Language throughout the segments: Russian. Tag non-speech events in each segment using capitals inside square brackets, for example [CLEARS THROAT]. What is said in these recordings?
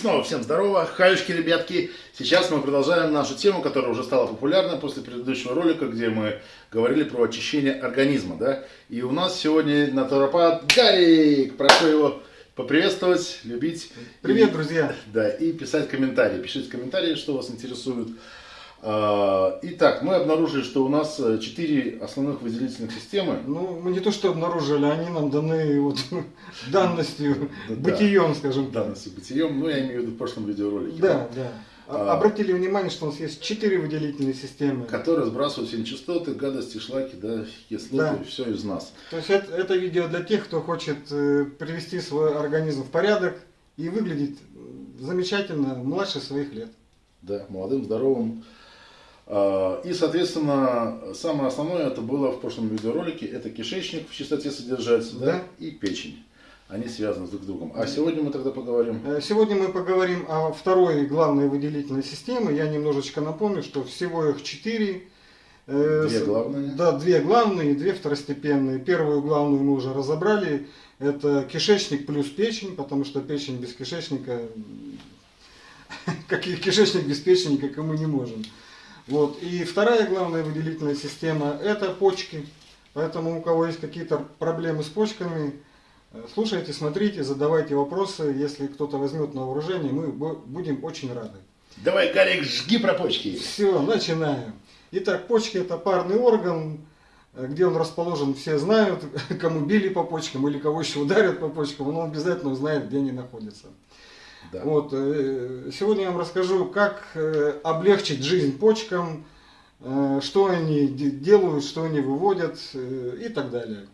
снова всем здорово, хаюшки, ребятки. Сейчас мы продолжаем нашу тему, которая уже стала популярна после предыдущего ролика, где мы говорили про очищение организма, да. И у нас сегодня натуропат Гарик. Прошу его поприветствовать, любить. Привет, и, друзья. [LAUGHS] Да, и писать комментарии. Пишите комментарии, что вас интересует. А, итак, мы обнаружили, что у нас э, четыре основных выделительных системы. Ну, мы не то что обнаружили, они нам даны вот [LAUGHS] данностью, бытием, скажем так. Данностью, бытием, ну я имею в виду в прошлом видеоролике. Да, да. А, Обратили внимание, что у нас есть четыре выделительные системы. Которые сбрасывают все нечистоты, гадости, шлаки, да, кислоты, да. все из нас. То есть это, это видео для тех, кто хочет э, привести свой организм в порядок и выглядеть замечательно младше своих лет. Да, молодым, здоровым. А, и, соответственно, самое основное это было в прошлом видеоролике, это кишечник в чистоте содержать, да. Да, и печень. Они связаны друг с другом. А сегодня мы тогда поговорим? Э, сегодня мы поговорим о второй главной выделительной системе. Я немножечко напомню, что всего их четыре. Э, две главные? Да, две главные, две второстепенные. Первую главную мы уже разобрали. Это кишечник плюс печень, потому что печень без кишечника, [LAUGHS] как и кишечник без печени, как и мы не можем. Вот. И вторая главная выделительная система – это почки. Поэтому у кого есть какие-то проблемы с почками, э, слушайте, смотрите, задавайте вопросы. Если кто-то возьмет на вооружение, мы будем очень рады. Давай, Гарик, жги про почки. Все, начинаем. Итак, почки – это парный орган, э, где он расположен, все знают, [LAUGHS] кому били по почкам или кого еще ударят по почкам, он обязательно узнает, где они находятся. Да. Вот, э, сегодня я вам расскажу, как э, облегчить жизнь почкам, э, что они делают, что они выводят и так далее.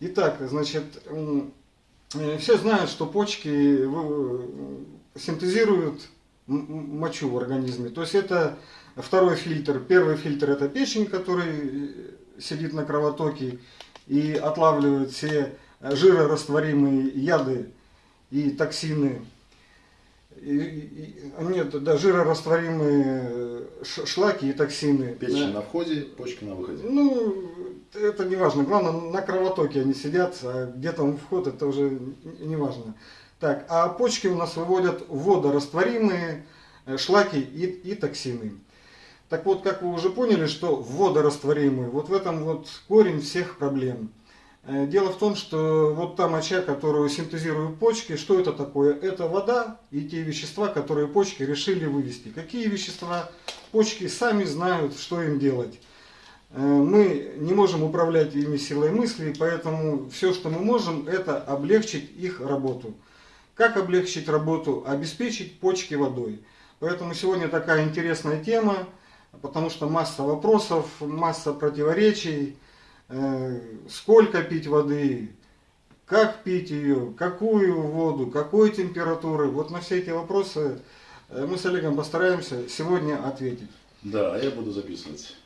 Итак, значит, все знают, что почки синтезируют мочу в организме. То есть это второй фильтр. Первый фильтр это печень, который сидит на кровотоке и отлавливает все жирорастворимые яды и токсины нет, да, жирорастворимые э, шлаки и токсины. Печень да. на входе, почки на выходе. Ну, это не важно. Главное, на кровотоке они сидят, а где там вход, это уже не важно. Так, а почки у нас выводят водорастворимые э, шлаки и, и токсины. Так вот, как вы уже поняли, что водорастворимые, вот в этом вот корень всех проблем. Э, дело в том, что вот та моча, которую синтезируют почки, что это такое? Это вода и те вещества, которые почки решили вывести. Какие вещества? Почки сами знают, что им делать. Э, мы не можем управлять ими силой мысли, поэтому все, что мы можем, это облегчить их работу. Как облегчить работу? Обеспечить почки водой. Поэтому сегодня такая интересная тема, потому что масса вопросов, масса противоречий. Э, сколько пить воды, как пить ее, какую воду, какой температуры. Вот на все эти вопросы э, мы с Олегом постараемся сегодня ответить. Да, я буду записывать.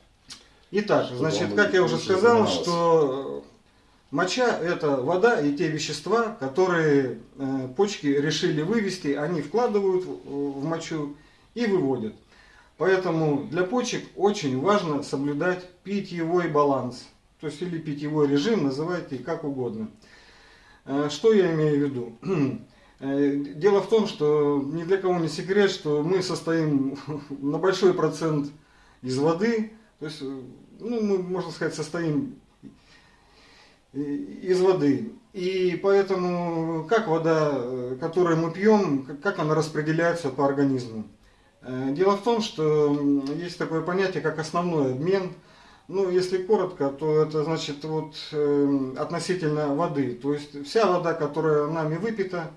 Итак, значит, как я уже сказал, что моча это вода и те вещества, которые э, почки решили вывести, они вкладывают в мочу и выводят. Поэтому для почек очень важно соблюдать питьевой баланс то есть или питьевой режим, называйте как угодно. Э, что я имею в виду? [CLEARS THROAT] Э, дело в том, что ни для кого не секрет, что мы состоим [LAUGHS] на большой процент из воды, то есть, э, ну, мы, можно сказать, состоим из воды. И поэтому, как вода, которую мы пьем, как она распределяется по организму? Дело в том, что есть такое понятие, как основной обмен – ну, если коротко, то это значит вот э, относительно воды. То есть вся вода, которая нами выпита,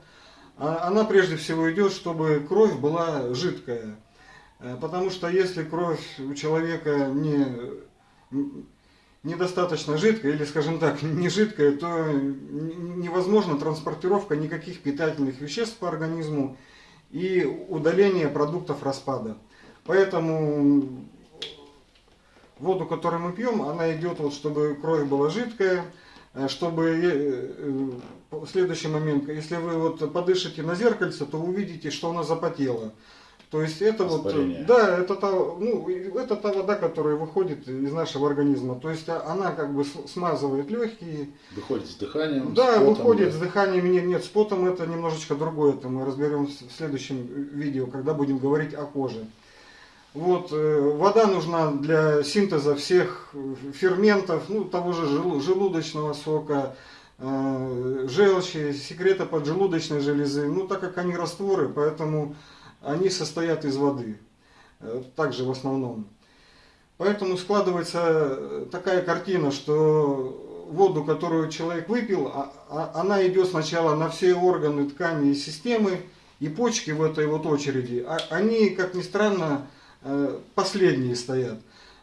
а, она прежде всего идет, чтобы кровь была жидкая. Э, потому что если кровь у человека не, недостаточно жидкая, или скажем так, [LAUGHS] не жидкая, то невозможна транспортировка никаких питательных веществ по организму и удаление продуктов распада. Поэтому воду, которую мы пьем, она идет, вот, чтобы кровь была жидкая, э, чтобы э, э, следующий момент, если вы вот подышите на зеркальце, то увидите, что она запотела. То есть это вот, Воспаление. да, это та, ну, это та вода, которая выходит из нашего организма. То есть а- она как бы смазывает легкие, Выходит с дыханием. да, с потом, выходит да. с дыханием, нет, нет, с потом это немножечко другое, это мы разберем в следующем видео, когда будем говорить о коже. Вот, э, вода нужна для синтеза всех э, ферментов, ну, того же желу- желудочного сока, э, желчи, секрета поджелудочной железы, ну, так как они растворы, поэтому они состоят из воды, также в основном. Поэтому складывается такая картина, что воду, которую человек выпил, а- а- она идет сначала на все органы, ткани и системы, и почки в этой вот очереди, а- они, как ни странно, последние стоят.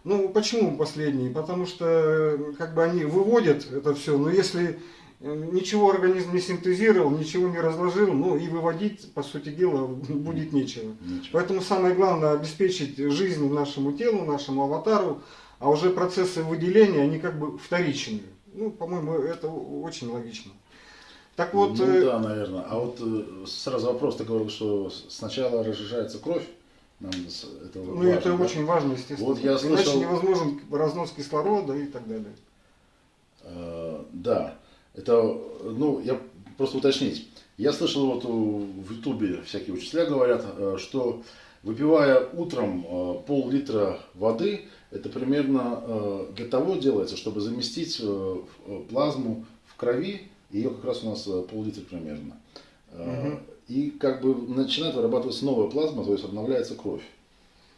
Ну, почему последние? Потому что э, как бы они выводят это все, но если э, ничего организм не синтезировал, ничего не разложил, ну и выводить, по сути дела, [LAUGHS] будет нечего. Ничего. Поэтому самое главное обеспечить жизнь нашему телу, нашему аватару, а уже процессы выделения, они как бы вторичные. Ну, по-моему, это очень логично. Так вот, ну э, да, наверное. А вот э, сразу вопрос, ты говорил, что сначала разжижается кровь. Нам это ну, важно, это да? очень важно, естественно. Вот я Иначе слышал- невозможен разнос кислорода и так далее. Э, Да, это, ну, я просто уточнить. Я слышал вот в Ютубе всякие учителя говорят, э, что выпивая утром э, пол-литра воды, это примерно э, для того делается, чтобы заместить плазму в крови, ее как раз у нас пол-литра примерно. Мгм. И как бы начинает вырабатываться новая плазма, то есть обновляется кровь.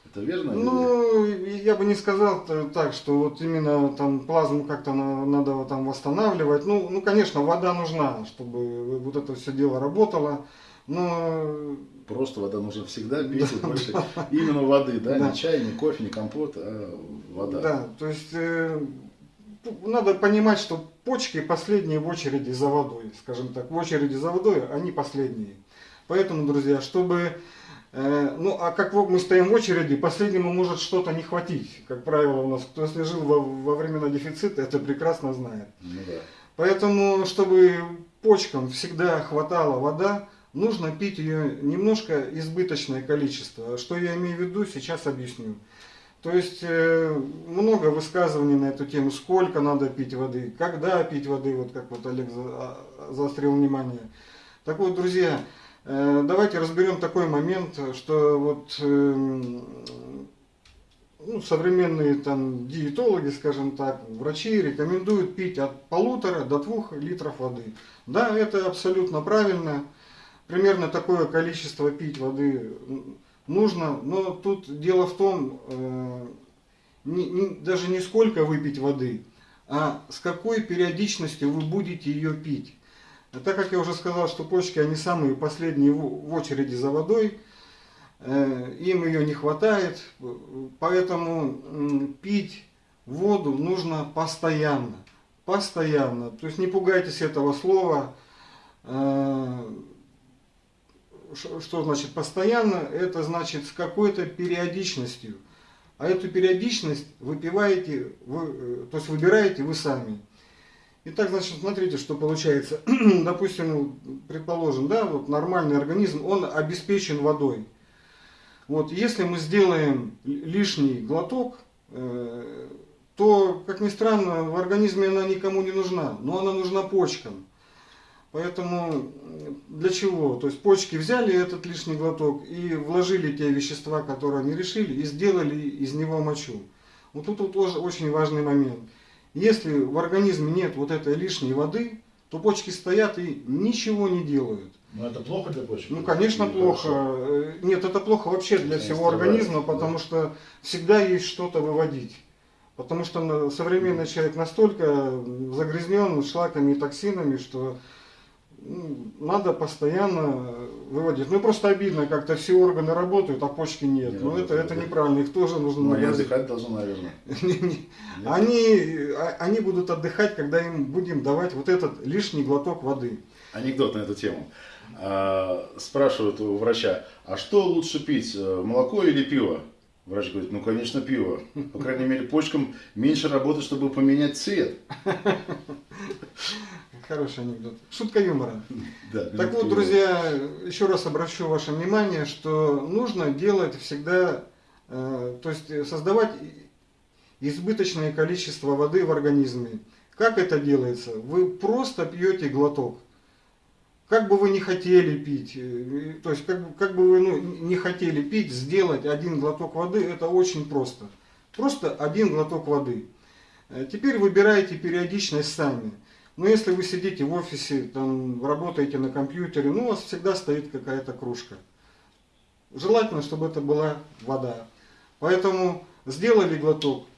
Это верно? или- Ну, я бы не сказал так, что вот именно там плазму как-то на- надо вот там восстанавливать. Ну, ну, конечно, вода нужна, чтобы вот это все дело работало. Но Просто вода нужно всегда пить и больше именно воды, да, Да. не чай, не кофе, не компот, а вода. Да, то есть э, надо понимать, что почки последние в очереди за водой, скажем так, в очереди за водой они последние. Поэтому, друзья, чтобы, э, ну а как вот мы стоим в очереди, последнему может что-то не хватить. Как правило у нас, кто если жил во, во времена дефицита, это прекрасно знает. Ну да. Поэтому, чтобы почкам всегда хватала вода, нужно пить ее немножко избыточное количество. Что я имею в виду, сейчас объясню. То есть э, много высказываний на эту тему, сколько надо пить воды, когда пить воды, вот как вот Олег за- а- заострил внимание. Так вот, друзья, давайте разберем такой момент, что вот эм, ну, современные там диетологи, скажем так, врачи рекомендуют пить от полутора до двух литров воды. Да, это абсолютно правильно. Примерно такое количество пить воды нужно, но тут дело в том, э, не- не- даже не сколько выпить воды, а с какой периодичностью вы будете ее пить. А так как я уже сказал, что почки, они самые последние в очереди за водой, Э, им ее не хватает, поэтому пить воду нужно постоянно, постоянно. То есть не пугайтесь этого слова. Э, Что значит постоянно? Это значит с какой-то периодичностью. А эту периодичность выпиваете, вы, э, то есть выбираете вы сами. Итак, значит, смотрите, что получается. [CLEARS THROAT] Допустим, предположим, да, вот нормальный организм, он обеспечен водой. Вот, если мы сделаем лишний глоток, э, то, как ни странно, в организме она никому не нужна, но она нужна почкам. Поэтому м, для чего? То есть почки взяли этот лишний глоток и вложили те вещества, которые они решили, и сделали из него мочу. Вот тут вот тоже очень важный момент. Если в организме нет вот этой лишней воды, то почки стоят и ничего не делают. Но это плохо для почек? Ну, конечно, Или плохо. хорошо? Э, Нет, это плохо вообще для Конечно, всего да, организма, да. потому что всегда есть что-то выводить. Потому что современный человек настолько загрязнен шлаками и токсинами, что ну, надо постоянно выводить. Ну, просто обидно, как-то все органы работают, а почки нет. Не Ну, это, это неправильно, их тоже нужно Ну, они нагрузить. отдыхать должны, наверное. [LAUGHS] Нет? Они, а- они будут отдыхать, когда им будем давать вот этот лишний глоток воды. Анекдот на эту тему. А, спрашивают у врача, а что лучше пить, э, молоко или пиво? Врач говорит, ну, конечно, пиво. По крайней мере, почкам меньше работы, чтобы поменять цвет. [LAUGHS] Хороший анекдот. Шутка юмора. [LAUGHS] Да, Так вот, друзья, еще раз обращу ваше внимание, что нужно делать всегда, э, то есть создавать избыточное количество воды в организме. Как это делается? Вы просто пьете глоток. Как бы вы не хотели пить, э, то есть как, бы- как бы вы ну, не хотели пить, сделать один глоток воды, это очень просто. Просто один глоток воды. Э, Теперь выбираете периодичность сами. Но если вы сидите в офисе, там, работаете на компьютере, ну, у вас всегда стоит какая-то кружка. Желательно, чтобы это была вода. Поэтому сделали глоток,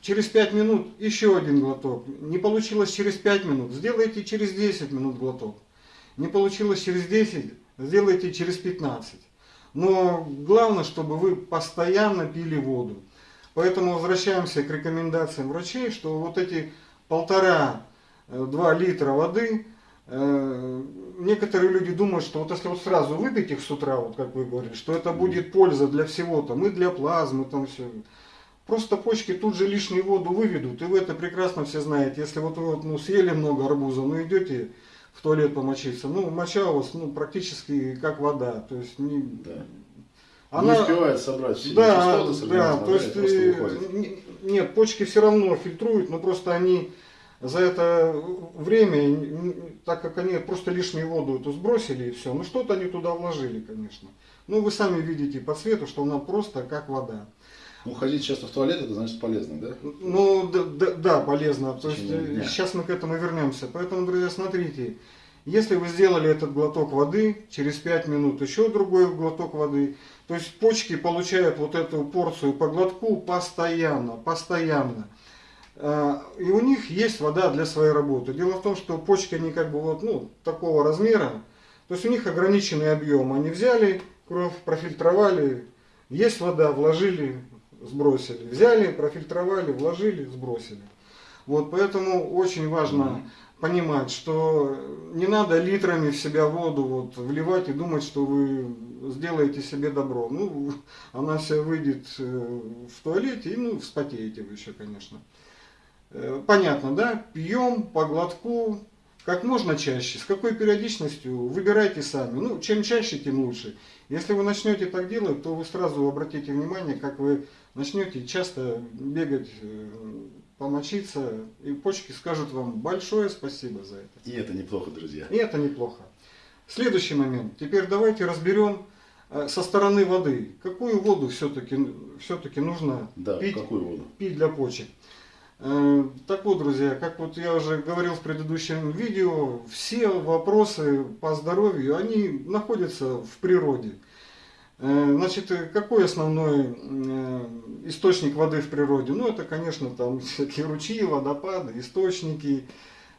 через 5 минут еще один глоток. Не получилось через 5 минут, сделайте через 10 минут глоток. Не получилось через 10, сделайте через 15. Но главное, чтобы вы постоянно пили воду. Поэтому возвращаемся к рекомендациям врачей, что вот эти полтора-два литра воды, э, некоторые люди думают, что вот если вот сразу выпить их с утра, вот как вы говорили, что это будет польза для всего, там и для плазмы, там все. Просто почки тут же лишнюю воду выведут, и вы это прекрасно все знаете. Если вот вы вот, ну, съели много арбуза, ну идете в туалет помочиться, ну моча у вас ну, практически как вода. То есть не, Да. она- Не успевает собрать все да, нечистоты с да, то и есть, э, не- нет, почки все равно фильтруют, но просто они за это время, так как они просто лишнюю воду эту сбросили и все, ну что-то они туда вложили, конечно. Ну вы сами видите по цвету, что она просто как вода. Ну, ходить часто в туалет, это значит полезно, да? Ну да, да, да, полезно. То есть э, сейчас мы к этому вернемся. Поэтому, друзья, смотрите, если вы сделали этот глоток воды, через 5 минут еще другой глоток воды, то есть почки получают вот эту порцию по глотку постоянно, постоянно. А, И у них есть вода для своей работы. Дело в том, что почки, они как бы вот, ну, такого размера, то есть у них ограниченный объем. Они взяли кровь, профильтровали, есть вода, вложили, сбросили. Взяли, профильтровали, вложили, сбросили. Вот поэтому очень важно понимать, что не надо литрами в себя воду вот вливать и думать, что вы сделаете себе добро. Ну, [LAUGHS] она вся выйдет э, в туалете и ну, вспотеете вы еще, конечно. Э, Понятно, да? Пьем по глотку как можно чаще. С какой периодичностью выбирайте сами. Ну, чем чаще, тем лучше. Если вы начнете так делать, то вы сразу обратите внимание, как вы начнете часто бегать, э, помочиться, и почки скажут вам большое спасибо за это. И это неплохо, друзья. И это неплохо. Следующий момент. Теперь давайте разберем э, со стороны воды. Какую воду все-таки все-таки нужно Да, пить какую воду? пить для почек. Э, Так вот, друзья, как вот я уже говорил в предыдущем видео, все вопросы по здоровью, они находятся в природе. Э, Значит, э, какой основной э, источник воды в природе? Ну, это, конечно, там [LAUGHS] всякие ручьи, водопады, источники,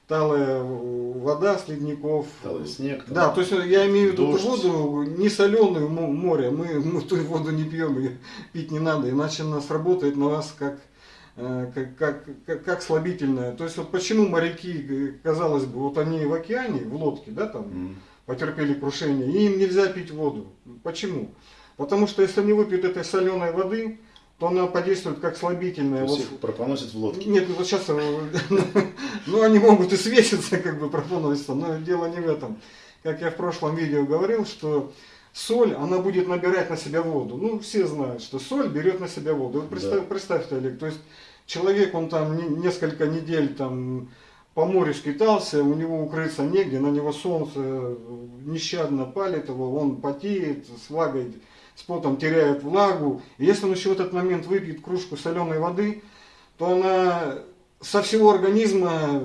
талая вода с ледников. Талый снег. там. Да, то есть я имею в виду Дождь. ту воду не соленую мо- море, мы, мы [LAUGHS] ту воду не пьем, ее пить не надо, иначе нас работает на вас как, как, как, как, как слабительное. То есть вот почему моряки, э, казалось бы, вот они в океане, в лодке, да, там, Мгм. потерпели крушение, и им нельзя пить воду. Почему? Потому что если они выпьют этой соленой воды, то она подействует как То слабительная. есть Вот их пропоносят в лодке. нет, ну вот сейчас, [LAUGHS] ну они могут и свеситься, как бы пропонуется, но дело не в этом. Как я в прошлом видео говорил, что соль, она будет набирать на себя воду. Ну, все знают, что соль берет на себя воду. Вот представь- Да. Представьте, Олег, то есть человек, он там не- несколько недель там по морю скитался, у него укрыться негде, на него солнце нещадно палит его, он потеет, с влагой, с потом теряет влагу. И если он еще в этот момент выпьет кружку соленой воды, то она со всего организма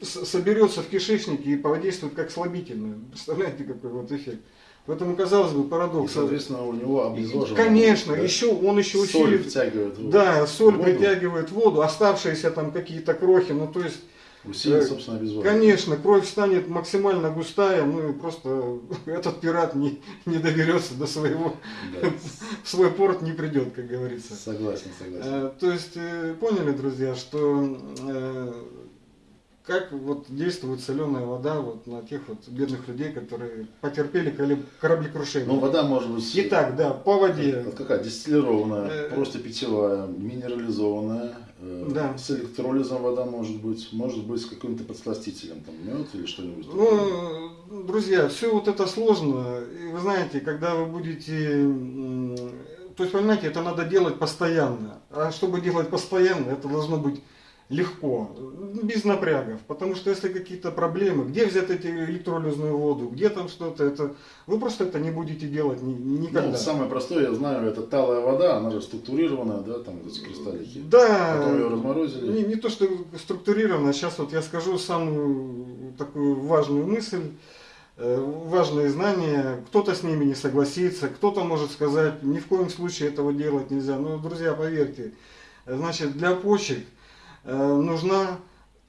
соберется в кишечнике и подействует как слабительное. Представляете, какой вот эффект? Поэтому, казалось бы, И, парадокс. соответственно, у него обезвоживание. Конечно, да? еще он еще Соль усилит. втягивает в- Да, соль воду, притягивает воду, оставшиеся там какие-то крохи, ну то есть, Усилит, Э, собственно, обезвоживание. конечно, кровь станет максимально густая, ну и просто [LAUGHS] этот пират не, не доберется до своего, Да. в [LAUGHS] свой порт не придет, как говорится. Согласен, согласен. Э, То есть, э, поняли, друзья, что как вот действует соленая вода вот на тех вот бедных людей, которые потерпели кораблекрушение. Ну, вода может быть... Итак, да, по воде. Вот какая? Дистиллированная, Э, просто питьевая, минерализованная Э, Да. С электролизом вода может быть, может быть с каким-то подсластителем, там мед или что-нибудь. Ну, друзья, все вот это сложно. И вы знаете, когда вы будете... То есть, понимаете, это надо делать постоянно. А чтобы делать постоянно, это должно быть легко, без напрягов. Потому что если какие-то проблемы, где взять эти электролизную воду, где там что-то, это вы просто это не будете делать ни- никогда. Ну, самое простое, я знаю, это талая вода, она же структурированная, да, там эти кристаллики. Да, Потом ее разморозили. не, не то, что структурировано, сейчас вот я скажу самую такую важную мысль, э, важные знания, кто-то с ними не согласится, кто-то может сказать, ни в коем случае этого делать нельзя. Но, друзья, поверьте, э, значит, для почек э, нужна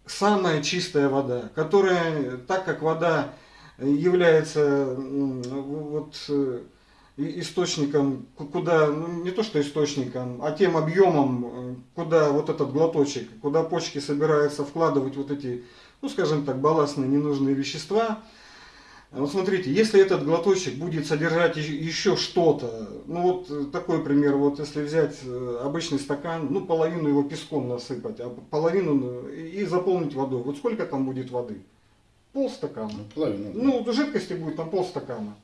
самая чистая вода, которая, так как вода является вот э, источником, ку- куда, ну, не то что источником, а тем объемом, э, куда вот этот глоточек, куда почки собираются вкладывать вот эти, ну скажем так, балластные ненужные вещества. Вот смотрите, если этот глоточек будет содержать еще- что-то, ну вот э, такой пример, вот если взять э, обычный стакан, ну половину его песком насыпать, а половину э, и заполнить водой, вот сколько там будет воды? Полстакана. Ну, половину. да. Ну, жидкости будет там полстакана.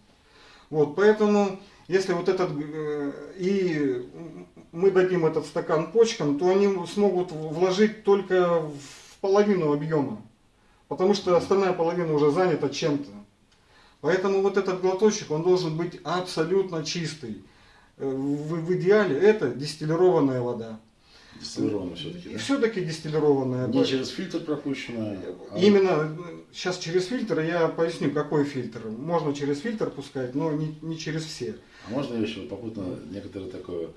Вот, поэтому, если вот этот, и мы дадим этот стакан почкам, то они смогут вложить только в половину объема. Потому что остальная половина уже занята чем-то. Поэтому вот этот глоточек, он должен быть абсолютно чистый. Э, В, в идеале это дистиллированная вода. Дистиллированная все-таки, да? все-таки дистиллированная. Не через фильтр пропущенная. а- Именно сейчас через фильтр я поясню, какой фильтр. Можно через фильтр пускать, но не, не через все. А можно еще попутно некоторое такое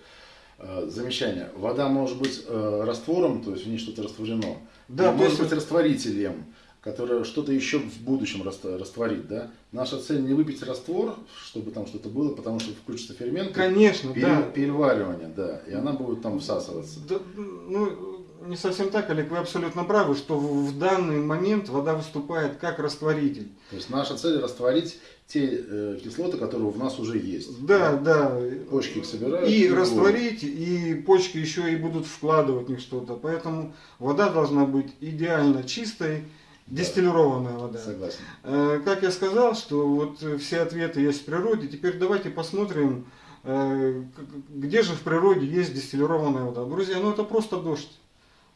э, замечание? Вода может быть э, раствором, то есть в ней что-то растворено. Да, может есть быть растворителем, который что-то еще в будущем раст- растворит, да? Наша цель не выпить раствор, чтобы там что-то было, потому что включится фермент. Конечно, пере- да. Переваривание, да. И она будет там всасываться. Да, Ну, не совсем так, Олег, вы абсолютно правы, что в данный момент вода выступает как растворитель. То есть наша цель растворить те э, кислоты, которые в нас уже есть. Да, да. Почки их собирают. И выводят. растворить, и почки еще и будут вкладывать в них что-то. Поэтому вода должна быть идеально чистой, дистиллированная вода. Согласен. Э, Как я сказал, что вот э, все ответы есть в природе, теперь давайте посмотрим, э, где же в природе есть дистиллированная вода. Друзья, ну это просто дождь.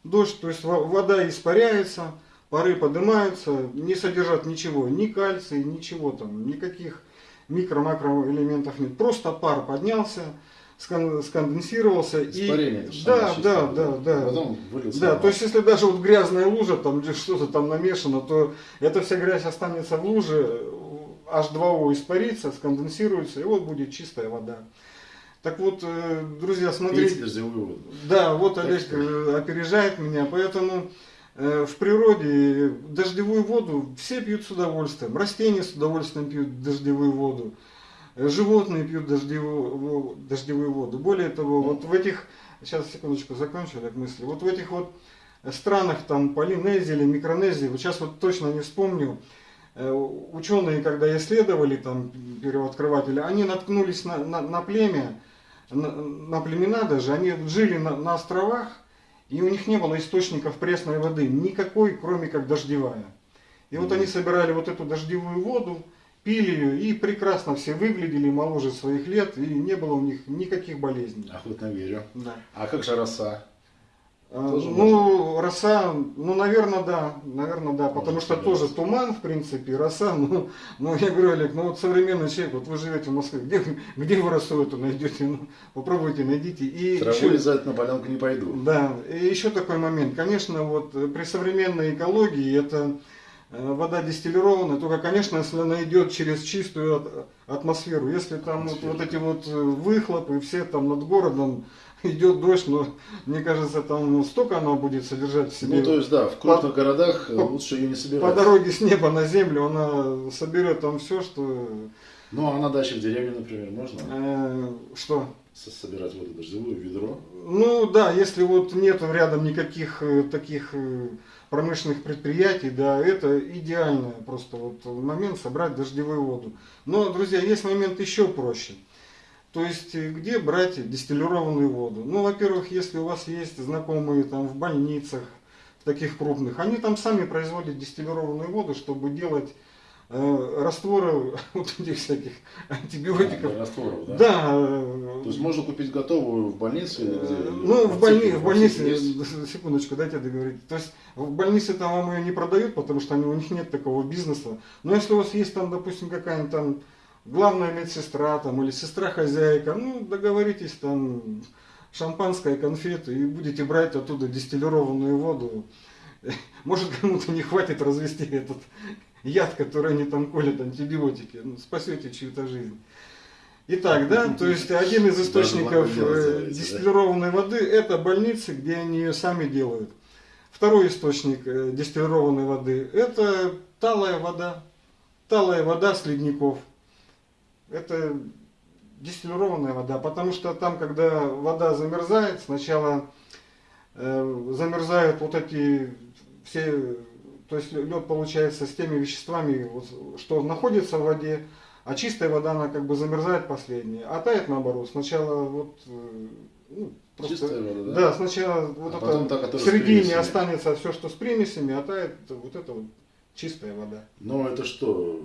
Дождь, то есть во- вода испаряется, пары поднимаются, не содержат ничего, ни кальция, ничего там, никаких микро-макроэлементов нет. Просто пар поднялся, сконденсировался Испарение. и... Да, да, да, да. Потом вылился. Да, то есть если даже вот грязная лужа, там где что-то там намешано, то эта вся грязь останется в луже, H2O испарится, сконденсируется, и вот будет чистая вода. Так вот, э, друзья, смотрите, да, вот Олег э, опережает меня, поэтому э, в природе дождевую воду все пьют с удовольствием, растения с удовольствием пьют дождевую воду, животные пьют дождевую, дождевую воду. Более того, вот в этих, сейчас секундочку закончу Олег мысли, вот в этих вот странах там Полинезии или Микронезии, вот сейчас вот точно не вспомню, э, ученые, когда исследовали там первооткрыватели, они наткнулись на, на, на племя, на, на племена даже, они жили на, на островах, и у них не было источников пресной воды, никакой, кроме как дождевая. И вот они собирали вот эту дождевую воду, пили ее, и прекрасно все выглядели моложе своих лет, и не было у них никаких болезней. Охотно верю. Да. А как же роса? А, Тоже ну, роса, ну, наверное, да, наверное, да, потому Может, что тоже туман, в принципе, роса, [LAUGHS] ну, ну, я говорю, Олег, ну, вот современный человек, вот вы живете в Москве, где, где вы росу эту найдете, ну, попробуйте, найдите. И Траву еще- лизать на полянку не пойду. да, и еще такой момент. Конечно, вот при современной экологии это вода дистиллированная, только, конечно, если она идет через чистую атмосферу. Если там вот, Атмосферу. вот эти вот э, выхлопы, все там над городом идет дождь, но мне кажется, там столько она будет содержать в себе. Ну, то есть, да, в крупных городах э, по- лучше ее не По собирать. дороге с неба на землю она соберет там все, что... Ну, а на даче в деревне, например, можно э, что? со- собирать воду дождевую, ведро. Ну да, если вот нет рядом никаких э, таких э, промышленных предприятий, да, это идеальный просто вот момент собрать дождевую воду. Но, друзья, есть момент еще проще. То есть, э, где брать дистиллированную воду? Ну, во-первых, если у вас есть знакомые там в больницах, таких крупных, они там сами производят дистиллированную воду, чтобы делать э, растворы [LAUGHS] вот этих всяких антибиотиков. А, растворов, да? Да. То есть можно купить готовую в больнице? Э, Ну, в, больни- в больнице, есть? секундочку, дайте договорить. То есть в больнице там вам ее не продают, потому что они, у них нет такого бизнеса. Но если у вас есть там, допустим, какая-нибудь там главная медсестра там, или сестра-хозяйка, ну, договоритесь там шампанское, конфеты и будете брать оттуда дистиллированную воду. [LAUGHS] Может кому-то не хватит развести этот яд, который они там колят, антибиотики. Ну, спасете чью-то жизнь. Итак, да, то есть один из источников э, дистиллированной воды это больницы, где они ее сами делают. Второй источник э, дистиллированной воды это талая вода. Талая вода с ледников. Это дистиллированная вода, потому что там, когда вода замерзает, сначала э, замерзают вот эти все, то есть лед получается с теми веществами, что находится в воде, а чистая вода, она как бы замерзает последняя, а тает наоборот. Сначала вот, э, ну, просто, Чистая вода, да? да, сначала вот А это та, в середине останется все, что с примесями, а тает вот это вот чистая вода. Но это что?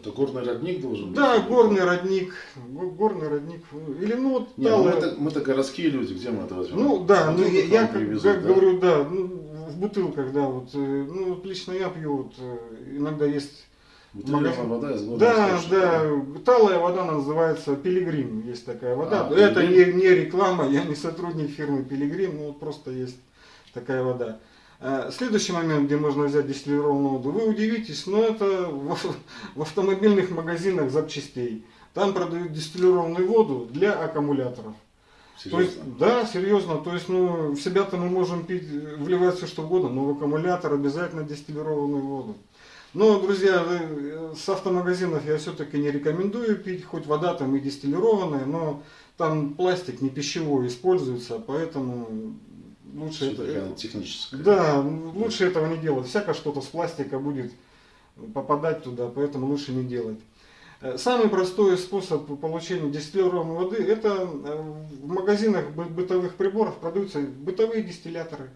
Это горный родник должен быть? Да, горный родник, го- горный родник, или ну вот Не, ну талая- мы-то, мы-то городские люди, где мы это возьмем? Ну да, ну я, я как, привезут, как да? говорю, да, ну, в бутылках, да, вот, э, ну вот лично я пью, вот, э, иногда есть, магазин. вода из горного да, да, талая вода называется Пилигрим, есть такая вода, А, это не, не реклама, я не сотрудник фирмы Пилигрим, ну вот просто есть такая вода. А, Следующий момент, где можно взять дистиллированную воду, вы удивитесь, но это в, в автомобильных магазинах запчастей. Там продают дистиллированную воду для аккумуляторов. То есть, Серьезно? да, серьезно, то есть, ну, в себя-то мы можем пить, э, вливать все что угодно, но в аккумулятор обязательно дистиллированную воду. Но, друзья, э, с автомагазинов я все-таки не рекомендую пить, хоть вода там и дистиллированная, но там пластик не пищевой используется, поэтому лучше это... Она техническая. Да, лучше этого не делать. Всяко что-то с пластика будет попадать туда, поэтому лучше не делать. Э, Самый простой способ получения дистиллированной воды это э, в магазинах бы- бытовых приборов продаются бытовые дистилляторы.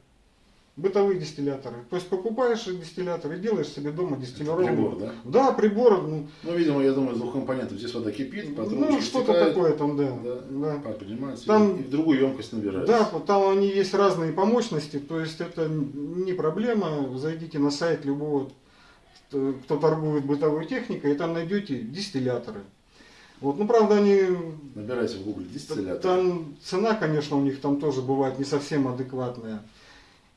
Бытовые дистилляторы. То есть покупаешь дистиллятор и делаешь себе дома дистиллированную Прибор, воду. да? Да, прибор, ну, Ну, видимо, я думаю, из двух компонентов. Здесь вода кипит, ну трубочке что-то стекает, такое там, да. Да, да. пар поднимается Там- и в другую емкость набирается. Да, там они есть разные по мощности, то есть это не проблема. Зайдите на сайт любого, кто кто торгует бытовой техникой, и там найдете дистилляторы. Вот, ну правда они Набирайте в гугле дистиллятор. там цена, конечно, у них там тоже бывает не совсем адекватная.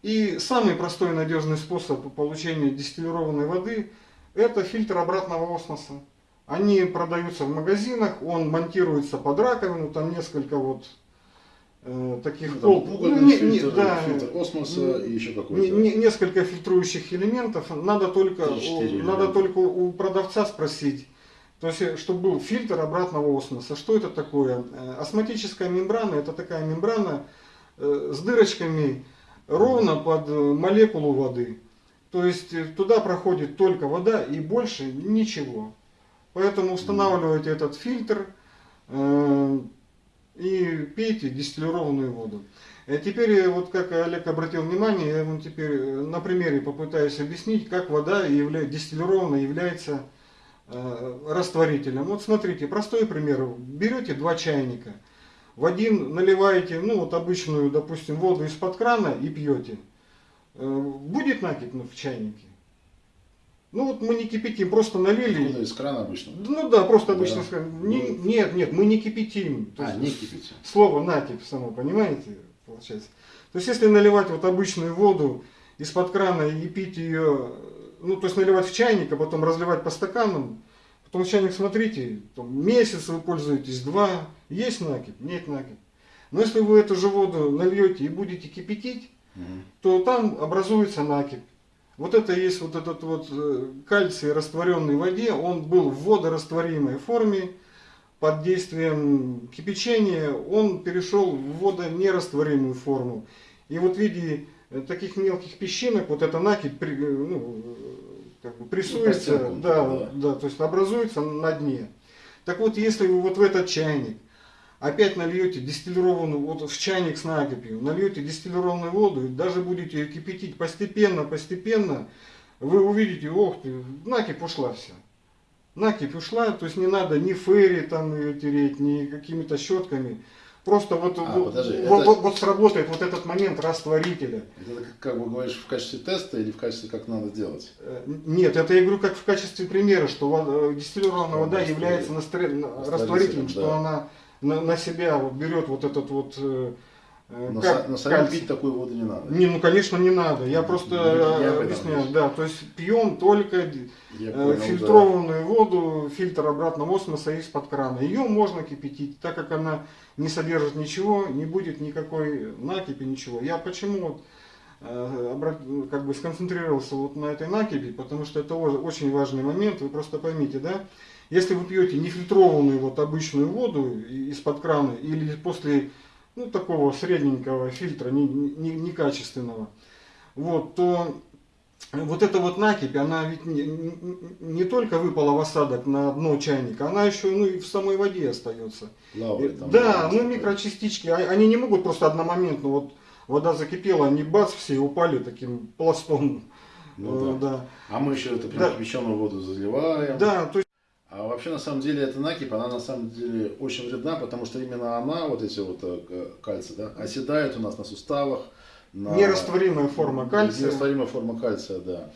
И самый простой и надежный способ получения дистиллированной воды – это фильтр обратного осмоса. Они продаются в магазинах, он монтируется под раковину, там несколько вот э, таких Ну, там угольный Ну, фильтр, да, фильтр осмоса и еще какой-то. не- несколько фильтрующих элементов. Надо только, у, надо только у продавца спросить, то есть, э, чтобы был фильтр обратного осмоса. Что это такое? Э, Осмотическая мембрана это такая мембрана э, с дырочками ровно под э, молекулу воды. То есть э, туда проходит только вода и больше ничего. Поэтому устанавливайте этот фильтр э, и пейте дистиллированную воду. Э, Теперь, э, вот как Олег обратил внимание, я вам теперь э, на примере попытаюсь объяснить, как вода явля... дистиллированная является э, растворителем. Вот смотрите, простой пример. Берете два чайника, в один наливаете, ну вот обычную, допустим, воду из-под крана и пьете. Э, Будет накипь в чайнике? Ну вот мы не кипятим, просто налили. Откуда из крана обычно? Ну да, просто Да. обычно. Не- Ну. нет, нет, мы не кипятим. То А, есть не кипите. Слово накипь само, понимаете, получается. То есть если наливать вот обычную воду из-под крана и пить ее, ну то есть наливать в чайник, а потом разливать по стаканам, потом в чайник смотрите, там, месяц вы пользуетесь, два, есть накипь, нет накипь. Но если вы эту же воду нальете и будете кипятить, Мгм. то там образуется накипь. Вот это есть вот этот вот э, кальций, растворенный в воде, он был в водорастворимой форме, под действием кипячения он перешел в водонерастворимую форму. И вот в виде э, таких мелких песчинок, вот эта накипь э, ну, как бы прессуется, постенком, да, да. да, то есть образуется на дне. Так вот, если вы вот в этот чайник опять нальете дистиллированную, вот в чайник с накипью, нальете дистиллированную воду, и даже будете ее кипятить постепенно, постепенно, вы увидите, ох ты, накипь ушла вся. Накипь ушла, то есть не надо ни ферри там ее тереть, ни какими-то щетками. Просто вот, А, вот, подожди, вот, это- вот- вот сработает вот этот момент растворителя. Это как, как бы говоришь в качестве теста или в качестве как надо делать? Э, Нет, это я говорю как в качестве примера, что вода- дистиллированная вода является настре- на- Растворителем, растворителем, что да. она на, на себя вот берет вот этот вот... э, э, Но, как но кальций. пить такую воду не надо. Не, ну конечно не надо. Я просто Я э, объясняю, да. да. То есть пьем только Я э, понял, да. фильтрованную воду, фильтр обратного осмоса из-под крана. Ее можно кипятить, так как она не содержит ничего, не будет никакой накипи, ничего. Я почему вот, как бы сконцентрировался вот на этой накипи, потому что это очень важный момент, вы просто поймите, да? Если вы пьете нефильтрованную вот обычную воду из-под крана или после ну, такого средненького фильтра, не- не- некачественного, вот, то вот эта вот накипь, она ведь не, не- не только выпала в осадок на дно чайника, она еще ну, и в самой воде остается. Там. да, ну микрочастички, а- они не могут просто одномоментно, вот вода закипела, они бац, все упали таким пластом. Ну Э, да. да. А мы еще это прям Да. кипяченую воду заливаем. Да, то есть, А вообще на самом деле эта накипь, она на самом деле очень вредна, потому что именно она, вот эти вот э, кальций, да, оседает у нас на суставах. На... нерастворимая форма кальция. Нерастворимая форма кальция, да.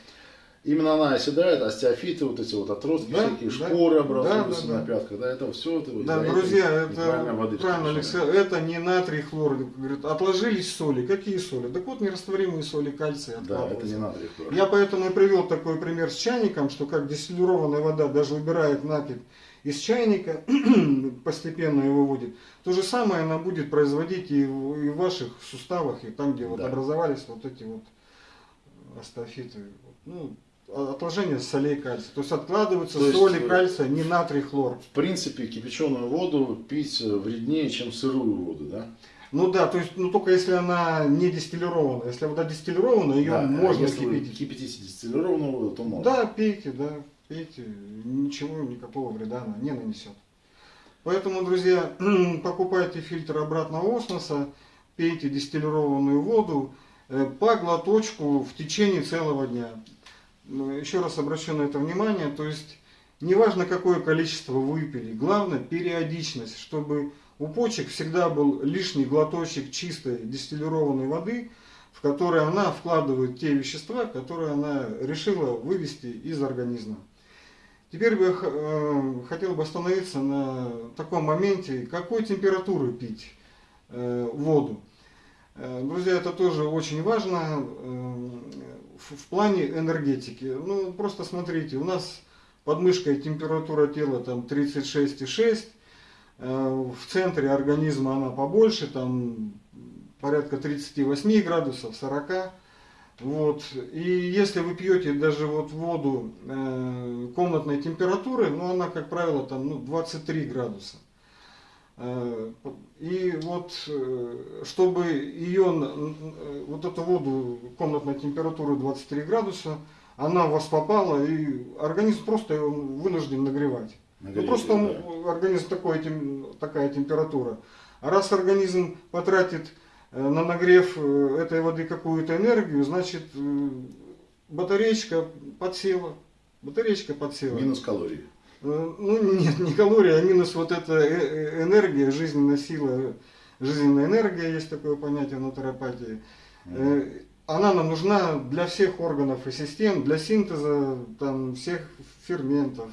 Именно она оседает, остеофиты, вот эти вот отростки, Да, всякие да. шпоры Да, образуются да, да. на пятках, да, это все. Это, Да, из-за друзья, это воды правильно. Алексей, это не натрий, хлор. Говорит, отложились соли. Какие соли? Так вот, нерастворимые соли кальция Да, это не натрий хлор. Я поэтому и привел такой пример с чайником, что как дистиллированная вода даже убирает накипь из чайника, [CLEARS THROAT] постепенно его выводит. То же самое она будет производить и в, и в ваших суставах, и там, где вот Да. образовались вот эти вот астафиты. Ну, а- отложение солей кальция. То есть откладываются То есть, соли э, кальция, не натрий, хлор. В принципе, кипяченую воду пить э, вреднее, чем сырую воду, да? Ну да, то есть, ну только если она не дистиллированная. Если вода дистиллированная, ее Да, можно если кипятить. кипятите дистиллированную воду, то можно. Да, пейте, да, пейте. Ничего, никакого вреда она не нанесет. Поэтому, друзья, [CLEARS THROAT] покупайте фильтр обратного осмоса, пейте дистиллированную воду э, по глоточку в течение целого дня. Ну, Еще раз обращу на это внимание, то есть неважно какое количество выпили, главное периодичность, чтобы у почек всегда был лишний глоточек чистой дистиллированной воды, в которой она вкладывает те вещества, которые она решила вывести из организма. Теперь я э, хотел бы остановиться на таком моменте, какой температуры пить э, воду. Э, Друзья, это тоже очень важно в плане энергетики. Ну, просто смотрите, у нас под мышкой температура тела там 36,6, э, в центре организма она побольше, там порядка 38 градусов, 40. Вот. И если вы пьете даже вот воду э, комнатной температуры, ну она, как правило, там ну, 23 градуса. Э, И вот, э, чтобы ее, вот эту воду комнатной температуры 23 градуса, она в вас попала, и организм просто вынужден нагревать. Ну, Нагреть, просто да. организм такой, тем- такая температура. А раз организм потратит э, на нагрев э, этой воды какую-то энергию, значит э, батареечка подсела. Батареечка подсела. Минус калорий. Ну нет, не калории, а минус вот эта э- э- энергия, жизненная сила, жизненная энергия, есть такое понятие в натуропатии. Э, Она нам нужна для всех органов и систем, для синтеза там, всех ферментов,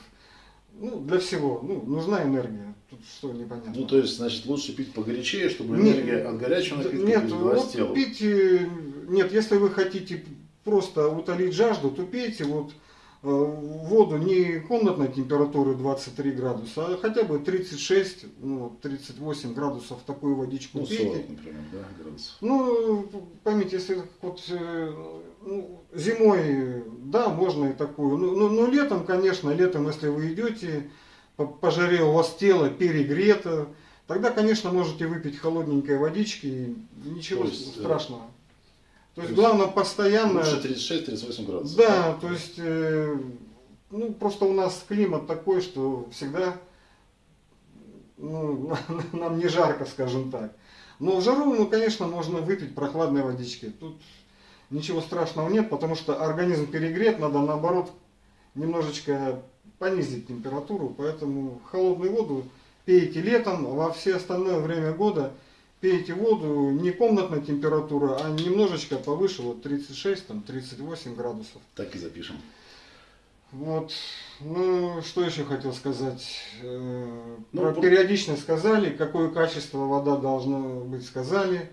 ну, для всего. Ну, нужна энергия. Тут что непонятно. Ну, то есть, значит, лучше пить погорячее, чтобы Нет, энергия от горячего напитка Нет, передалась вот телу. пить, нет, если вы хотите просто утолить жажду, то пейте вот воду не комнатной температуры 23 градуса, а хотя бы 36, ну, 38 градусов такую водичку Ну, пейте. 40, например, да, градусов. Ну, поймите, если вот э, ну, зимой, да, можно и такую. Ну, ну, ну, летом, конечно, летом, если вы идете, по, по жаре у вас тело перегрето, тогда, конечно, можете выпить холодненькой водички, ничего То есть, э, страшного. То есть, то есть главное постоянно... Лучше 36-38 градусов. Да, то есть, э, ну, просто у нас климат такой, что всегда ну, [LAUGHS] нам не жарко, скажем так. Но в жару, ну, конечно, можно выпить прохладной водички. Тут ничего страшного нет, потому что организм перегрет, надо наоборот немножечко понизить температуру, поэтому холодную воду пейте летом, а во все остальное время года пейте воду не комнатной температуры, а немножечко повыше, вот 36, там 38 градусов. Так и запишем. Вот, ну, что еще хотел сказать? Э, Ну, Про вот- периодичность сказали, какое качество вода должна быть сказали.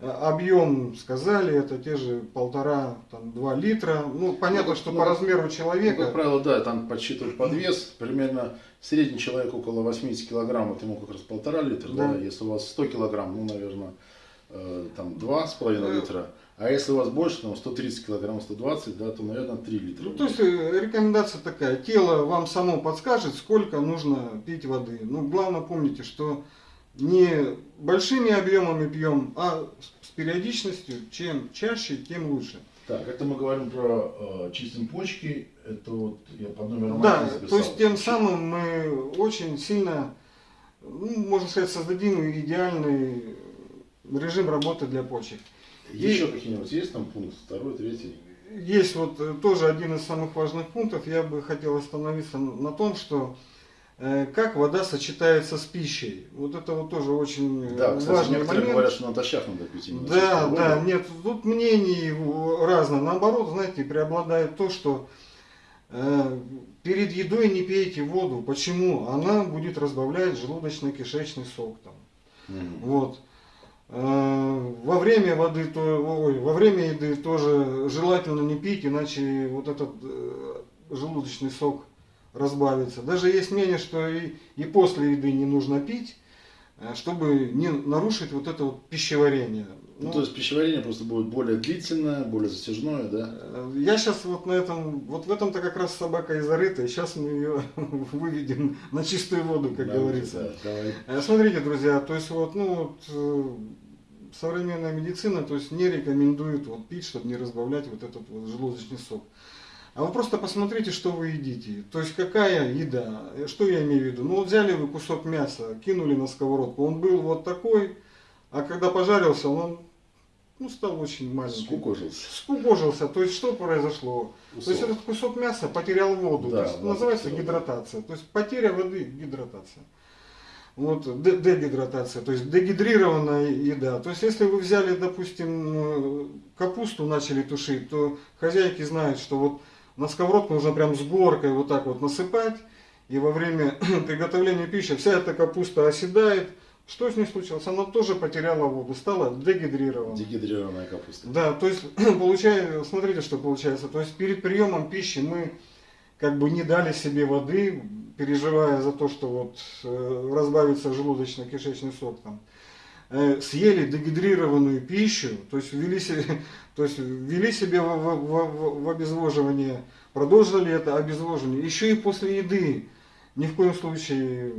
Объем сказали, это те же полтора, там, два литра. Ну, понятно, Ну, что ну, по размеру Ну, как человека. правило, да, там подсчитывают подвес. Примерно средний человек около 80 килограмм, это ему как раз полтора литра. Да. Да. Если у вас 100 килограмм, ну, наверное, э, там два с половиной литра. А если у вас больше, там 130 килограмм, 120, да, то, наверное, 3 литра. Ну, то есть э, рекомендация такая, тело вам само подскажет, сколько нужно пить воды. Ну, главное помните, что не большими объемами пьем, а с- периодичностью, чем чаще, тем лучше. Так, это мы говорим про э, чистим почки. Это вот я под номером Да, записал. то есть тем самым мы очень сильно, ну, можно сказать, создадим идеальный режим работы для почек. Еще какие-нибудь есть там пункт? Второй, третий? Есть вот э, тоже один из самых важных пунктов, я бы хотел остановиться на том, что как вода сочетается с пищей. Вот это вот тоже очень э, Да, кстати, важный некоторые момент. говорят, что натощак надо пить именно Да, чистую воду. да, нет, тут мнений э, разное. Наоборот, знаете, преобладает то, что э, перед едой не пейте воду. Почему? Она будет разбавлять желудочно-кишечный сок там. Мгм. Вот. Э, Во время воды, то, ой, во время еды тоже желательно не пить, иначе вот этот э, желудочный сок разбавится. Даже есть мнение, что и, и после еды не нужно пить, э, чтобы не нарушить вот это вот пищеварение. Ну, Ну, то есть пищеварение просто будет более длительное, более затяжное, да? э, Я сейчас вот на этом, вот в этом-то как раз собака и зарыта, и сейчас мы ее [LAUGHS] выведем на чистую воду, как Да, говорится. да, давай. Э, Смотрите, друзья, то есть вот, ну вот, современная медицина, то есть не рекомендует вот пить, чтобы не разбавлять вот этот вот желудочный сок. А вы просто посмотрите, что вы едите. То есть какая еда. Э, Что я имею в виду? Ну вот взяли вы кусок мяса, кинули на сковородку, он был вот такой, а когда пожарился, он ну, стал очень маленький. Скукожился. Скукожился. То есть что произошло? То есть этот кусок мяса потерял воду. Да, то есть называется потерял. гидратация. То есть потеря воды, гидратация. Вот, де- дегидратация, то есть дегидрированная еда. То есть если вы взяли, допустим, э, капусту начали тушить, то хозяйки знают, что вот на сковородку нужно прям с горкой вот так вот насыпать, и во время [CLEARS THROAT] приготовления пищи вся эта капуста оседает. Что с ней случилось? Она тоже потеряла воду, стала дегидрированной. Дегидрированная капуста. Да, то есть, [CLEARS THROAT] получается, смотрите, что получается. То есть перед приемом пищи мы как бы не дали себе воды, переживая за то, что вот э, разбавится желудочно-кишечный сок там. Э, съели дегидрированную пищу, то есть ввели себе, [LAUGHS] то есть ввели себе в, в- в- в обезвоживание, продолжили это обезвоживание. Еще и после еды ни в коем случае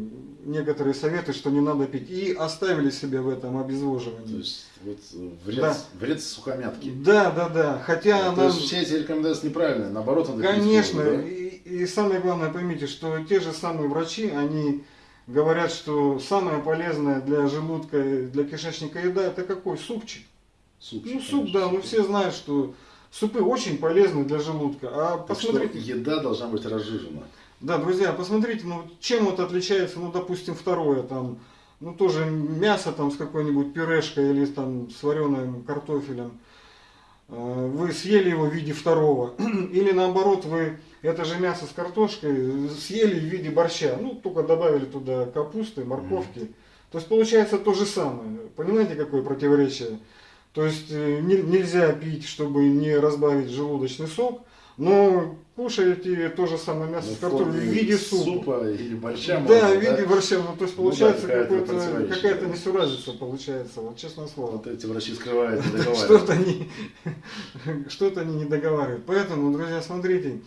некоторые советы, что не надо пить, и оставили себя в этом То обезвоживании. есть вот вред, Да. вред сухомятки. Да, да, да. Хотя То нам, есть все эти рекомендации неправильные, наоборот, надо пить конечно, воду, да? и, и самое главное, поймите, что те же самые врачи, они говорят, что самое полезное для желудка, для кишечника еда, это какой? Супчик. Супчик, Ну, суп, конечно, да, ну все знают, что супы очень полезны для желудка. А Так посмотрите, что еда должна быть разжижена. Да, друзья, посмотрите, ну чем вот отличается, ну, допустим, второе, там, ну, тоже мясо там с какой-нибудь пюрешкой или там с вареным картофелем. Э, Вы съели его в виде второго. [CLEARS THROAT] Или наоборот, вы это же мясо с картошкой съели в виде борща. Ну, только добавили туда капусты, морковки. То есть получается то же самое. Понимаете, какое противоречие? То есть э, не- нельзя пить, чтобы не разбавить желудочный сок, но кушаете то же самое мясо Ну, с картофелем в виде супа. супа или борща. Да, можно, в виде борща. Ну, то есть Ну да, получается какая-то какая-то несуразица получается, вот честное слово. Вот эти врачи скрывают, не [LAUGHS] Что-то договаривают. они, [LAUGHS] что-то они не договаривают. Поэтому, друзья, смотрите,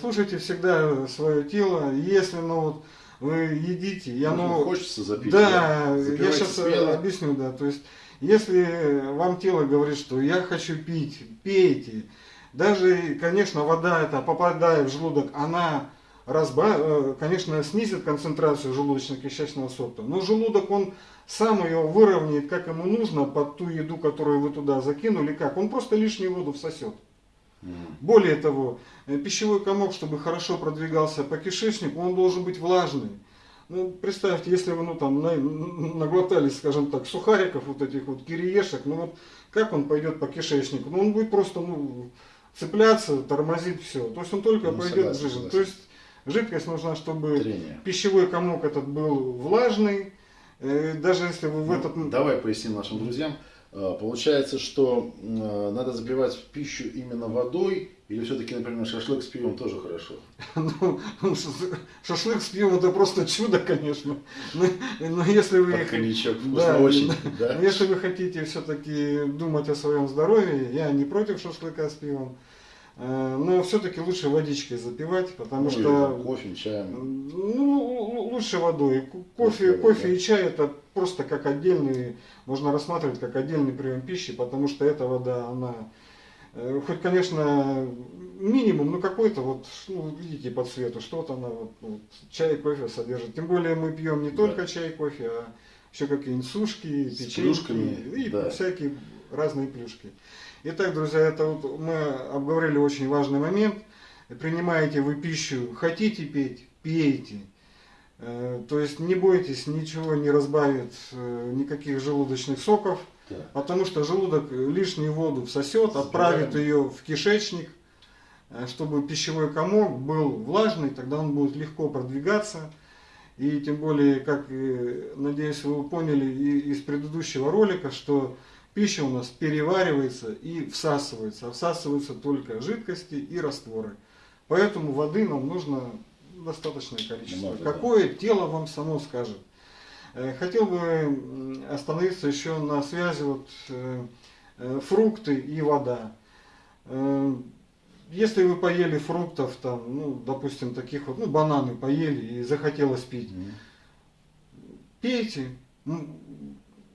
слушайте всегда свое тело. Если ну, вот, вы едите, и Ну, оно... Хочется запить. Да, я сейчас смело. объясню, да. То есть, если вам тело говорит, что я хочу пить, пейте. Даже, конечно, вода эта, попадая в желудок, она разба, э, конечно, снизит концентрацию желудочно-кишечного сока, но желудок, он сам ее выровняет, как ему нужно, под ту еду, которую вы туда закинули, как. Он просто лишнюю воду всосет. Более того, э, пищевой комок, чтобы хорошо продвигался по кишечнику, он должен быть влажный. Ну, представьте, если вы ну, там, на- наглотались, скажем так, сухариков, вот этих вот кириешек, ну вот как он пойдет по кишечнику? Ну, он будет просто ну, цепляться, тормозить все. То есть он только Ну, пойдет в жизнь. То есть жидкость нужна, чтобы Трение. пищевой комок этот был влажный. Э, Даже если вы в Ну, этот... Давай поясним нашим друзьям. А, Получается, что э, надо запивать пищу именно водой, или все-таки, например, шашлык с пивом тоже хорошо? [LAUGHS] Ну, ш- шашлык с пивом это просто чудо, конечно. Но, но если вы... Под коньячок Да, очень, да. Если вы хотите все-таки думать о своем здоровье, я не против шашлыка с пивом, но все-таки лучше водичкой запивать, потому Ну, что кофе, чаем. ну, л- лучше водой. Кофе, водой, кофе да. и чай это просто как отдельный, можно рассматривать как отдельный прием пищи, потому что эта вода, она э, хоть, конечно, минимум, но какой-то вот, ну, видите по цвету, что-то она вот, ну, вот, чай, кофе содержит. Тем более мы пьем не Да. только чай, кофе, а еще какие-нибудь сушки, печеньки и да. всякие разные плюшки. Итак, друзья, это вот мы обговорили очень важный момент. Принимаете вы пищу, хотите пить, пейте. Э, То есть не бойтесь, ничего не разбавит, э, никаких желудочных соков, Да. потому что желудок лишнюю воду всосет, отправит ее в кишечник, э, чтобы пищевой комок был влажный, тогда он будет легко продвигаться. И тем более, как, надеюсь, вы поняли из предыдущего ролика, что пища у нас переваривается и всасывается. А всасываются только жидкости и растворы. Поэтому воды нам нужно достаточное количество. Много, да. Какое тело вам само скажет. Э, Хотел бы остановиться еще на связи вот, э, э, фрукты и вода. Если вы поели фруктов, там, ну, допустим, таких вот, ну, бананы поели и захотелось пить, Мгм. пейте.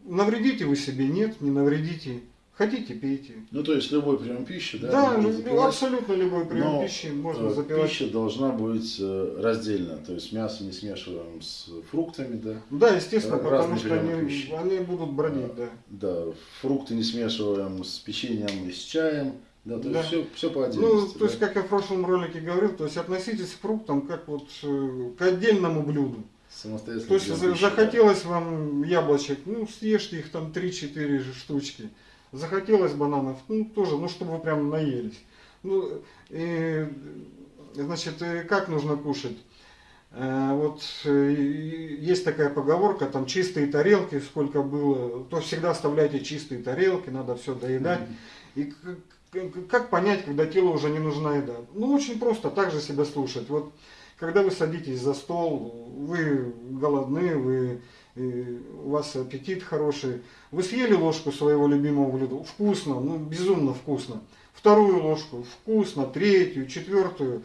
Навредите вы себе, нет, не навредите. Хотите, пейте. Ну, то есть любой прием пищи, да? Да, можно ну, запивать. абсолютно любой прием Но, пищи можно Э, запивать. Пища должна быть э, раздельно, то есть мясо не смешиваем с фруктами, да. Да, естественно, Э, потому разные что приемы они, пищи. они будут бродить, да. Да, фрукты не смешиваем с печеньем и с чаем, да, то Да. есть все, все по Ну, отдельности. то есть, да. как я в прошлом ролике говорил, то есть относитесь к фруктам как вот к отдельному блюду. Самостоятельно. То есть захотелось вам яблочек, ну съешьте их там 3-4 штучки. Захотелось бананов, ну тоже, ну чтобы вы прям наелись. Ну, и, значит, и как нужно кушать? Э, Вот э, есть такая поговорка, там чистые тарелки, сколько было, то всегда оставляйте чистые тарелки, надо все доедать. И как понять, когда телу уже не нужна еда? Ну, очень просто, так же себя слушать. Вот, когда вы садитесь за стол, вы голодны, вы, э, у вас аппетит хороший, вы съели ложку своего любимого блюда, вкусно, ну, безумно вкусно. Вторую ложку, вкусно, третью, четвертую,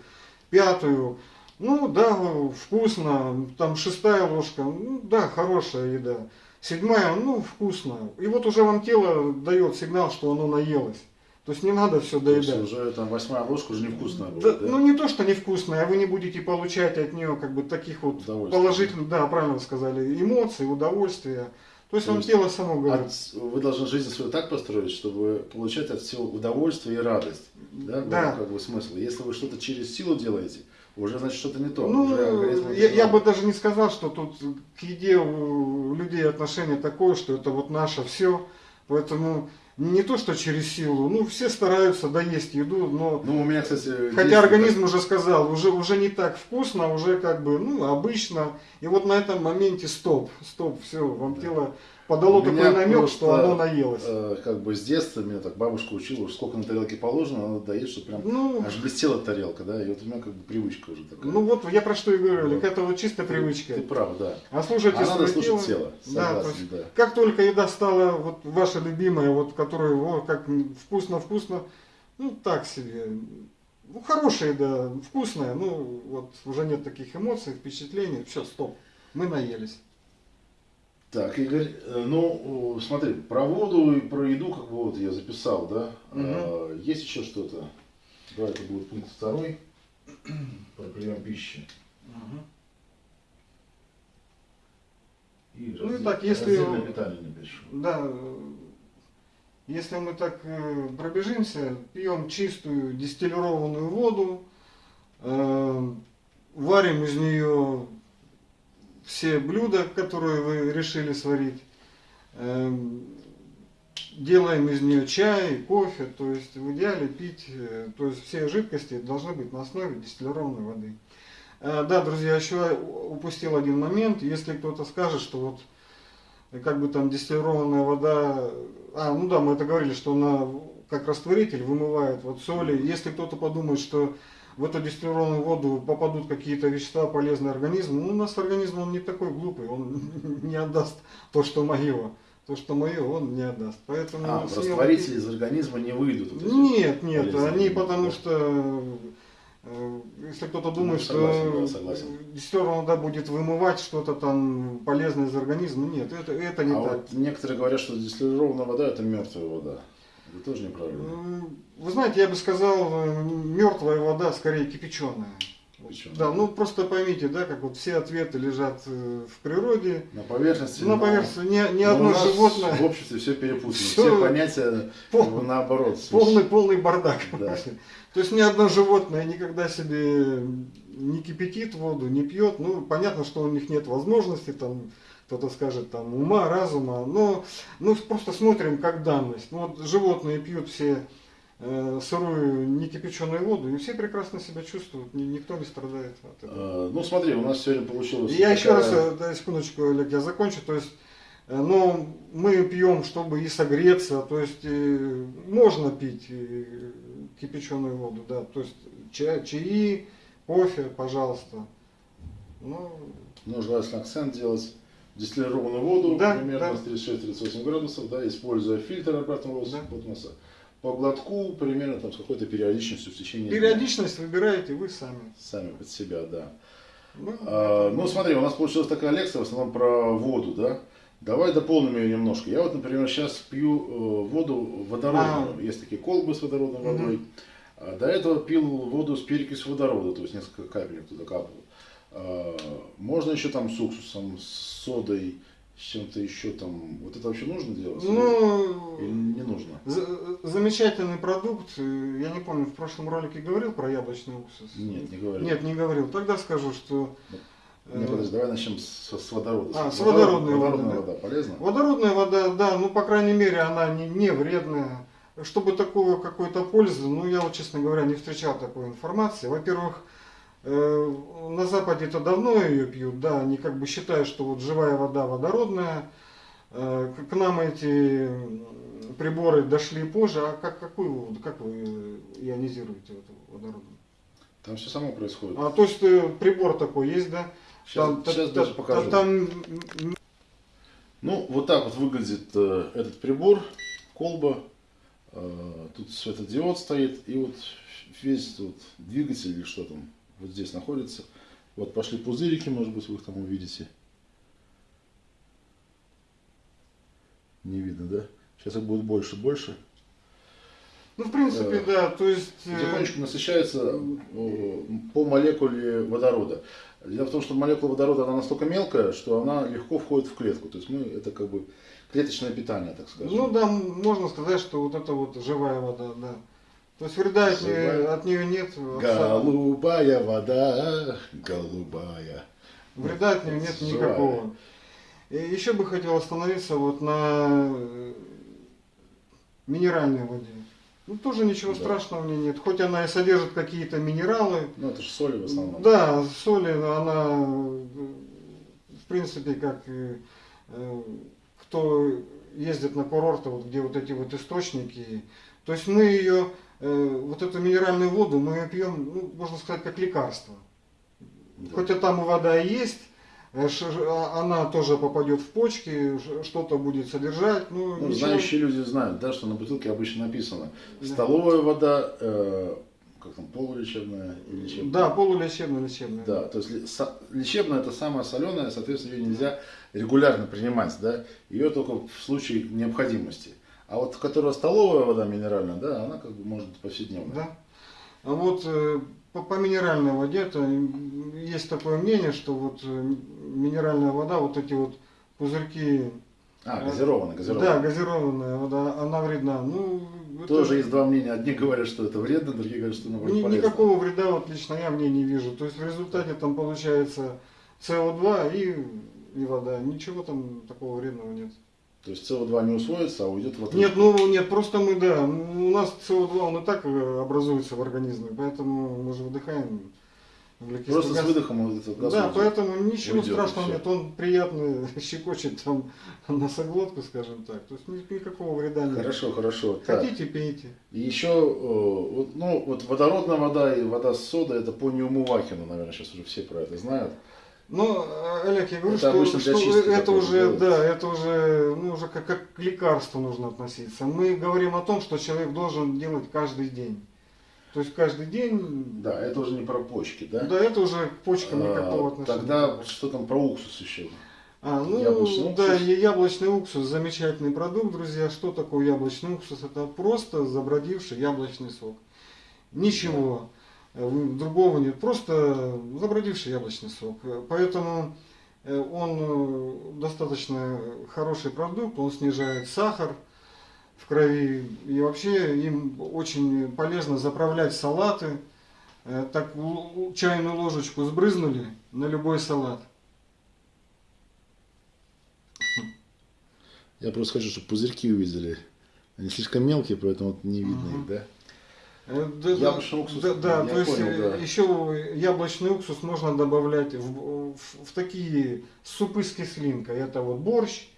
пятую, ну, да, вкусно, там шестая ложка, ну, да, хорошая еда. Седьмая, ну, вкусно. И вот уже вам тело дает сигнал, что оно наелось. То есть не надо все То есть доедать. уже там восьмая ложка уже невкусная Да, будет, да? Ну не то, что невкусное, а вы не будете получать от нее как бы таких вот положительных, да, правильно вы сказали, эмоций, удовольствия. То есть То вам тело само говорит. От- вы должны жизнь свою так построить, чтобы получать от всего удовольствие и радость. Да, Да. Как бы смысл. Если вы что-то через силу делаете, уже значит что-то не то. Ну, Уже я, я бы даже не сказал, что тут к еде у людей отношение такое, что это вот наше все. Поэтому не то, что через силу, ну все стараются доесть еду, но Ну, у меня, кстати, Хотя есть организм уже сказал, уже, уже не так вкусно, уже как бы, ну, обычно. И вот на этом моменте стоп, стоп, все, вам Да. тело подало такой намек, что просто, оно наелось. э, как бы с детства меня так бабушка учила, уж сколько на тарелке положено, надо доесть, чтобы прям Ну, аж блестела тарелка, да, и вот у меня как бы привычка уже такая. ну вот я про что и говорю, Вот. Это вот чистая Ты- привычка. Ты прав, да. А слушайте А надо свое слушать тело, Да, согласен, есть, да. как только еда стала вот ваша любимая, вот которую о, как вкусно-вкусно, ну так себе. Ну, хорошая еда, вкусная, ну вот уже нет таких эмоций, впечатлений, все, стоп, мы наелись. Так, Игорь, э, ну, смотри, про воду и про еду, как бы вот я записал, да? Мгм. А, Есть еще что-то? Давай, это будет пункт второй. [CLEARS THROAT] про прием пищи. И Ну и так, если- питание напишу. Да, э, если мы так э, пробежимся, пьем чистую дистиллированную воду, э, варим из нее все блюда, которые вы решили сварить, э, делаем из нее чай, кофе, то есть в идеале пить, э, то есть все жидкости должны быть на основе дистиллированной воды. Э, Да, друзья, еще упустил один момент. Если кто-то скажет, что вот и как бы там дистиллированная вода, а, ну да, мы это говорили, что она как растворитель вымывает вот соли. Если кто-то подумает, что в эту дистиллированную воду попадут какие-то вещества полезные организму, ну, у нас организм, он не такой глупый, он [LAUGHS] не отдаст то, что мое. То, что мое, он не отдаст. Поэтому А, растворители из организма не выйдут. вот. Нет, нет, они потому что, э, если кто-то думает, Ну, согласен, что согласен. дистиллированная вода будет вымывать что-то там полезное из организма, нет, это, это не а так. вот некоторые говорят, что дистиллированная вода это мертвая вода. Это тоже неправильно. М, Вы знаете, я бы сказал, мертвая вода скорее кипяченая. Кипяченая. Да, ну просто поймите, да, как вот все ответы лежат э, в природе. На поверхности. На но- поверхности ни, ни но одно животное. В обществе все перепутано. Всё Все понятия пол- как бы наоборот. Полный, полный бардак. Да. То есть ни одно животное никогда себе не кипятит воду, не пьет. Ну, понятно, что у них нет возможности, там, кто-то скажет, там, ума, разума. Но ну, просто смотрим как данность. Ну, вот животные пьют все э, сырую, не кипяченую воду, и все прекрасно себя чувствуют, ни- никто не страдает от этого. Э, Ну смотри, у нас сегодня получилось. Я еще раз, такая- э, да, секундочку, Олег, я закончу. То есть, э, ну, мы пьем, чтобы и согреться, то есть э, можно пить э, кипяченую воду, да, то есть чай, чаи, кофе, пожалуйста. Ну, Ну, желательно акцент делать. Дистиллированную воду Да, примерно да. с 36-38 градусов, да, используя фильтр обратного Да. осмоса. По глотку примерно там, с какой-то периодичностью в течение дня. периодичность выбираете вы сами. Сами под себя, да. Ну, А, ну, смотри, у нас получилась такая лекция в основном про воду, да? Давай дополним ее немножко. Я вот, например, сейчас пью э, воду водородную. А. Есть такие колбы с водородной водой. А до этого пил воду с перекисью водорода, то есть несколько капель туда капал. А, можно еще там с уксусом, с содой, с чем-то еще там. Вот это вообще нужно делать? Или ну, не нужно? за- замечательный продукт. Э, Я не помню, в прошлом ролике говорил про яблочный уксус? Нет, не говорил. Нет, не говорил. Тогда скажу, что... Не, э, подожди, давай начнем с, с водорода. А, с Водород- водородной воды, Водородная да. вода полезна? Водородная вода, да, ну, по крайней мере, она не, не вредная. Чтобы такого какой-то пользы, ну, я вот, честно говоря, не встречал такой информации. Во-первых, э, на Западе это давно ее пьют, да, они как бы считают, что вот живая вода водородная. Э, к- нам эти приборы дошли позже, а как, какую воду, как вы ионизируете эту водородную? Там все само происходит. А, то есть э, прибор такой есть, да? Сейчас, Там- сейчас та- даже покажу. Там Ну, вот так вот выглядит э, этот прибор, колба. Э, тут светодиод стоит, и вот весь вот двигатель или что там вот здесь находится. Вот пошли пузырики, может быть, вы их там увидите. Не видно, да? Сейчас их будет больше, больше. Ну, в принципе, Э, да, то есть... э, Потихонечку насыщается э, по молекуле водорода. Дело в том, что молекула водорода она настолько мелкая, что она легко входит в клетку. То есть мы это как бы клеточное питание, так скажем. Ну да, можно сказать, что вот это вот живая вода, да. То есть вреда от нее, Живая. от нее нет. Голубая вода, голубая. Вреда от нее нет никакого. И еще бы хотел остановиться вот на э, минеральной воде. Ну тоже ничего Да. страшного в ней нет. Хоть она и содержит какие-то минералы. Ну это же соли в основном. Да, соли, она в принципе как э, кто ездит на курорты, вот где вот эти вот источники. То есть мы ее, вот эту минеральную воду, мы ее пьем, ну, можно сказать, как лекарство. Да. Хотя там и вода есть, э, а- она тоже попадет в почки, что-то будет содержать. Ну, Ну, ничего- знающие люди знают, да, что на бутылке обычно написано Да. столовая вода, э, как там, полулечебная или лечебная. Да, полулечебная, лечебная. Да, то есть лечебная это самая соленая, соответственно, ее нельзя регулярно принимать, да, ее только в случае необходимости. А вот которая столовая вода минеральная, да, она как бы может быть повседневной. Да. А вот э, по, по минеральной воде, то есть такое мнение, что вот э, минеральная вода, вот эти вот пузырьки, А, газированная, газированная. да, газированная вода, она вредна. Ну, это Тоже есть два мнения. Одни говорят, что это вредно, другие говорят, что наоборот ни- полезно. никакого вреда вот лично я мне не вижу. То есть в результате там получается СО2 и, и вода. Ничего там такого вредного нет. То есть СО2 не усвоится, а уйдет в Нет, ну нет, просто мы, да, у нас СО2 он и так э, образуется в организме, поэтому мы же выдыхаем углекислый Просто с газ. выдохом вот этот газ Да, уйдет. поэтому ничего Уйдет, страшного нет, он приятно [LAUGHS] щекочет там [LAUGHS] носоглотку, скажем так. То есть ни- никакого вреда нет. Хорошо, хорошо. Так. Хотите, пейте. И еще, э, ну, вот водородная вода и вода с содой, это по Неумывахину, наверное, сейчас уже все про это знают. Но, э, Олег, я говорю, Это что, что это уже, да, это уже, ну, уже как, как к лекарству нужно относиться. Мы говорим о том, что человек должен делать каждый день. То есть каждый день, Да, это уже не про почки, да? да, это уже к почкам никакого А, отношения. Тогда что там про уксус еще? А, ну, Яблочный да, уксус. яблочный уксус замечательный продукт, друзья. Что такое яблочный уксус? Это просто забродивший яблочный сок. Ничего э, другого нет, просто забродивший яблочный сок. Э, Поэтому э, он э, достаточно хороший продукт, он снижает сахар в крови. И вообще им очень полезно заправлять салаты. Э, Так чайную ложечку сбрызнули на любой салат. Я просто хочу, чтобы пузырьки увидели. Они слишком мелкие, поэтому не видно Ага. их, да? Да, Яблочный уксус, Да, да, я то есть понял, э, да. еще яблочный уксус можно добавлять в, в- в такие супы с кислинкой. Это вот борщ,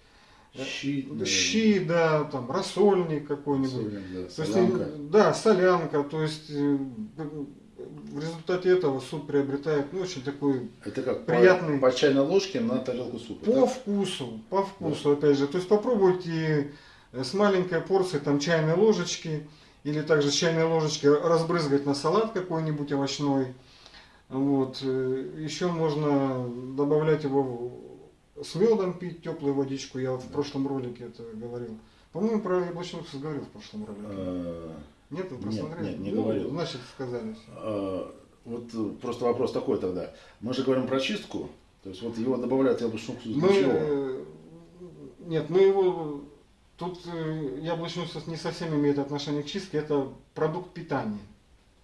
э, Щи, наверное. щи, да, там рассольник какой-нибудь. Да, То есть, солянка. э, да, солянка. То есть в результате этого суп приобретает ну, очень такой Это как приятный- по, по чайной ложке на тарелку супа. по да? вкусу, по вкусу, опять же. То есть попробуйте с маленькой порцией там чайной ложечки или также чайной ложечки разбрызгать на салат какой-нибудь овощной. Вот. э, Еще можно добавлять его с медом пить теплую водичку. Я в прошлом ролике это говорил. По-моему, про яблочный уксус говорил в прошлом ролике. Э, Нет, вы просмотрели? нет, не Ну, говорил. Значит, сказали. всё. э, Вот просто вопрос такой тогда. Мы же говорим про чистку. То есть вот его добавляют яблочный уксус Мы, э, нет, мы его, тут э, яблочный уксус не совсем имеет отношение к чистке, это продукт питания.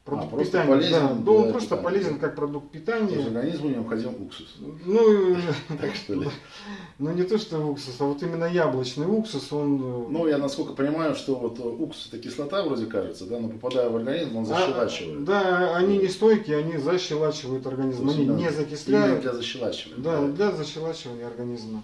Продукт А, питания, полезен да, да, он просто питания, полезен как продукт То есть питания. организму необходим уксус. Ну, э, [LAUGHS] Так что ли? [LAUGHS] ну не то что уксус, а вот именно яблочный уксус, он... э, Ну, я насколько понимаю, что вот уксус это кислота вроде кажется, да, но попадая в организм, он а, защелачивает. да, они не стойкие, они защелачивают организм, они не закисляют. для защелачивания. Да, для защелачивания организма.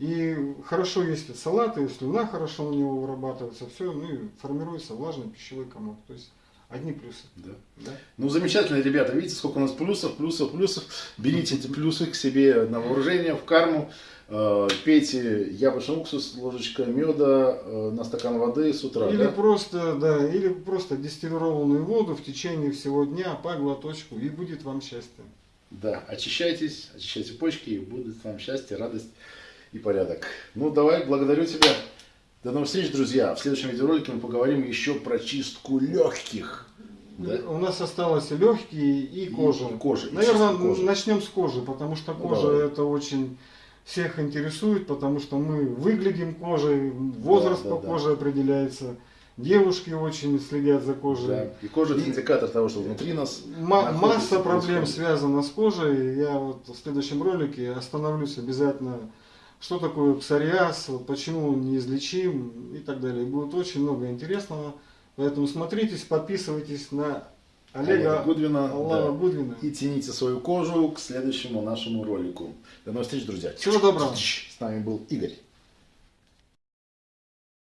И хорошо, если салаты, слюна хорошо у него вырабатывается, все, ну и формируется влажный пищевой комок. То есть одни плюсы. Да. Да? Ну, замечательно, ребята. Видите, сколько у нас плюсов, плюсов, плюсов. Берите эти плюсы к себе на вооружение, в карму. Э, Пейте яблочный уксус, ложечка меда э, на стакан воды с утра. или да? просто, да, или просто дистиллированную воду в течение всего дня по глоточку, и будет вам счастье. Да, очищайтесь, очищайте почки, и будет вам счастье, радость и порядок. Ну, давай, благодарю тебя. До новых встреч, друзья. В следующем видеоролике мы поговорим еще про чистку легких. Да? У нас осталось легкие и кожа. И кожа, и Наверное, кожи. начнем с кожи, потому что Ну, кожа давай. это очень всех интересует, потому что мы выглядим кожей, возраст Да, по да, да. коже определяется. Девушки очень следят за кожей. Да. И кожа это индикатор того, что внутри нас масса проблем связана с кожей. Я вот в следующем ролике остановлюсь обязательно, что такое псориаз, почему он неизлечим и так далее. Будет очень много интересного. Поэтому смотритесь, подписывайтесь на Олега Олега Гудвина, Аллаха да. Гудвина. и цените свою кожу к следующему нашему ролику. До новых встреч, друзья. Всего доброго. С нами был Игорь.